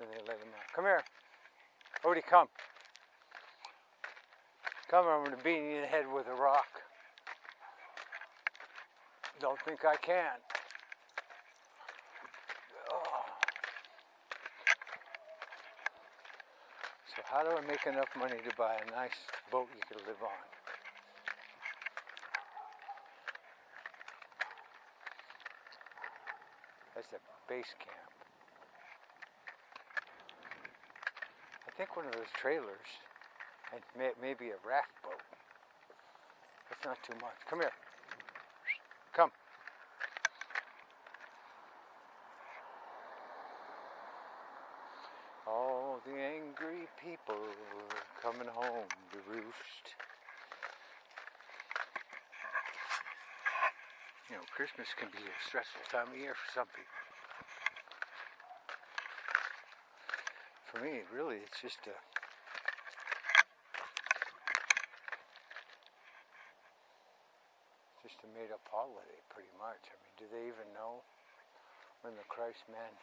They out. Come here. Odie, come. Come, I'm going to beat you in the head with a rock. Don't think I can. So how do I make enough money to buy a nice boat you can live on? That's a base camp. I think one of those trailers, and may, maybe a raft boat. That's not too much. Come here. Come. All the angry people coming home to roost. You know, Christmas can be a stressful time of year for some people. For me, really, it's just a just a made up holiday, pretty much. I mean, do they even know when the Christ man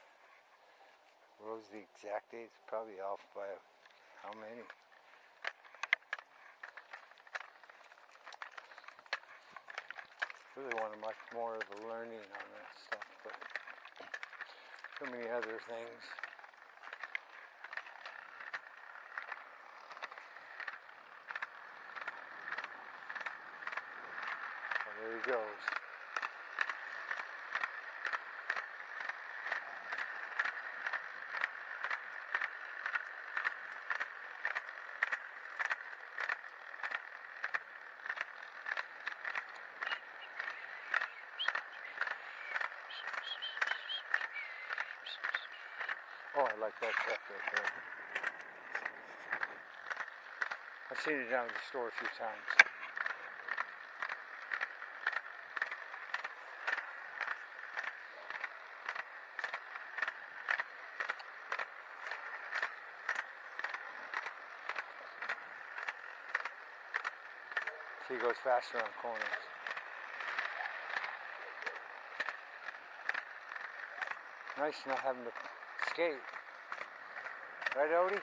rose the exact date? It's probably off by how many? Really wanted much more of a learning on that stuff, but so many other things. Well, there he goes. Oh, I like that truck right there. I've seen it down at the store a few times. See, he goes faster on corners. Nice not having to skate. Right, Odie?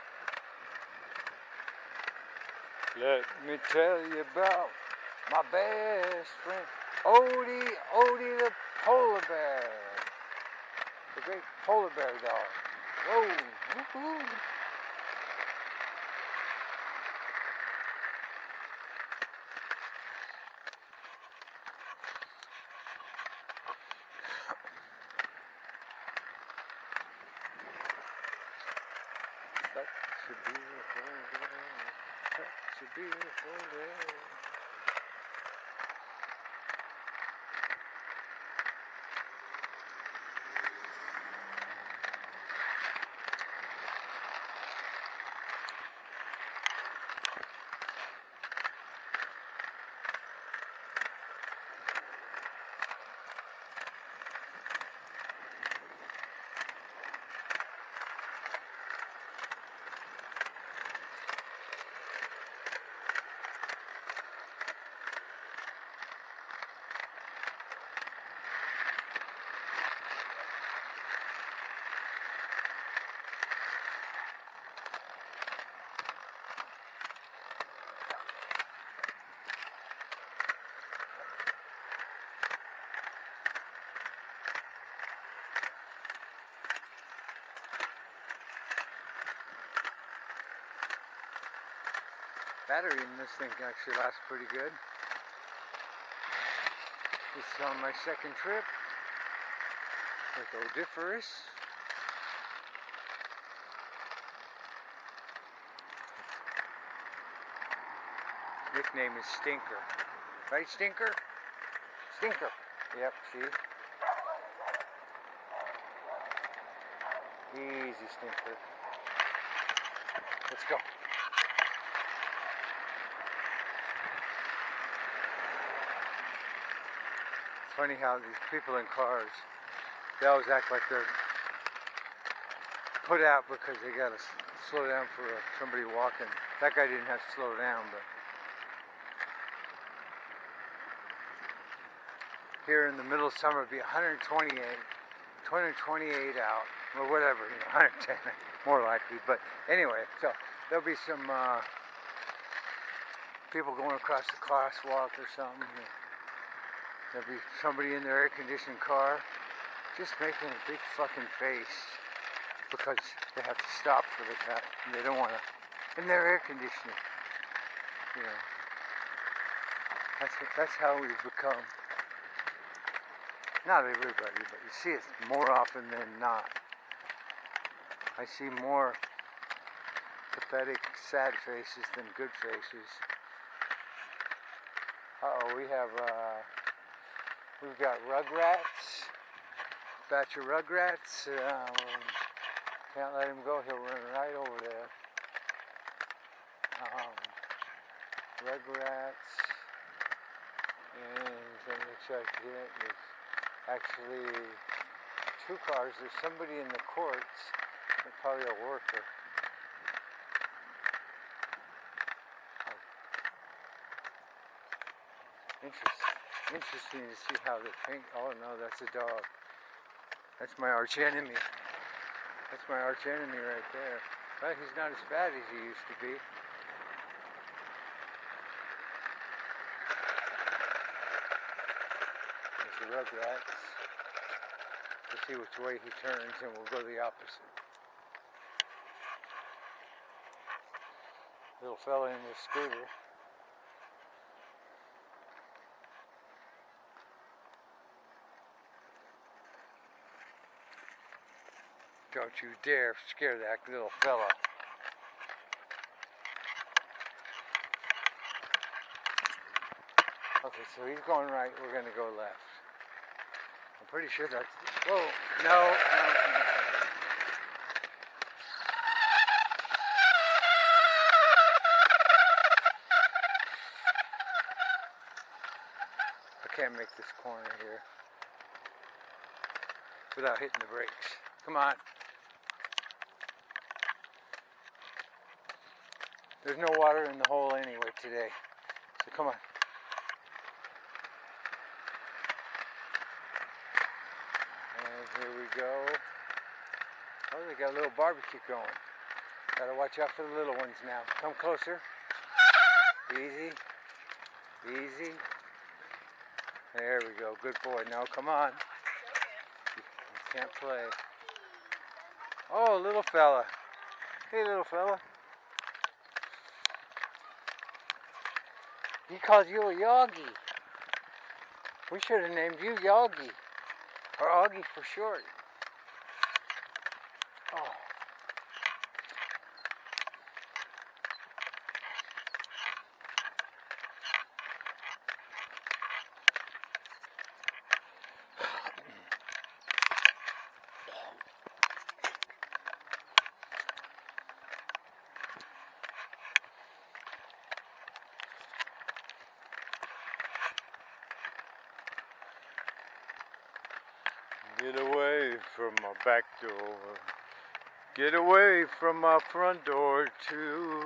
Let me tell you about my best friend, Odie, Odie the polar bear. The great polar bear dog. Whoa, woohoo. Such a beautiful day. Such a beautiful day. Battery in this thing actually lasts pretty good. This is on my second trip with Odiferous. Nickname is Stinker. Right, Stinker? Stinker. Yep, see? Easy, Stinker. Let's go. Funny how these people in cars, they always act like they're put out because they gotta slow down for somebody walking. That guy didn't have to slow down, but here in the middle of summer, it'd be 128, 228 out. or whatever, you know, 110 more likely. But anyway, so there'll be some uh, people going across the crosswalk or something. There'll be somebody in their air-conditioned car just making a big fucking face because they have to stop for the cut. And they don't want to, in their air conditioning, you know. That's that's how we've become. Not everybody, but you see it more often than not. I see more pathetic, sad faces than good faces. Uh oh, we have uh, we've got Rugrats, batch of Rugrats. Um, can't let him go; he'll run right over there. Um, Rugrats, and let me check it. There's actually two cars. There's somebody in the courts, probably a worker. Interesting. Interesting to see how they paint. Oh no, that's a dog. That's my arch enemy. That's my arch enemy right there. But he's not as bad as he used to be. There's the Rugrats. Let's see which way he turns and we'll go the opposite. Little fella in the scooter. Don't you dare scare that little fella. Okay, so he's going right, we're going to go left. I'm pretty sure that's... Whoa, no, no, no. I can't make this corner here without hitting the brakes. Come on. There's no water in the hole anyway today. So come on. And here we go. Oh, they got a little barbecue going. Gotta watch out for the little ones now. Come closer. Easy. Easy. There we go. Good boy. Now come on. You can't play. Oh, little fella. Hey, little fella. Called you a Yogi. We should have named you Yogi. Or Augie for short. Oh. Get away from my back door. Get away from my front door too.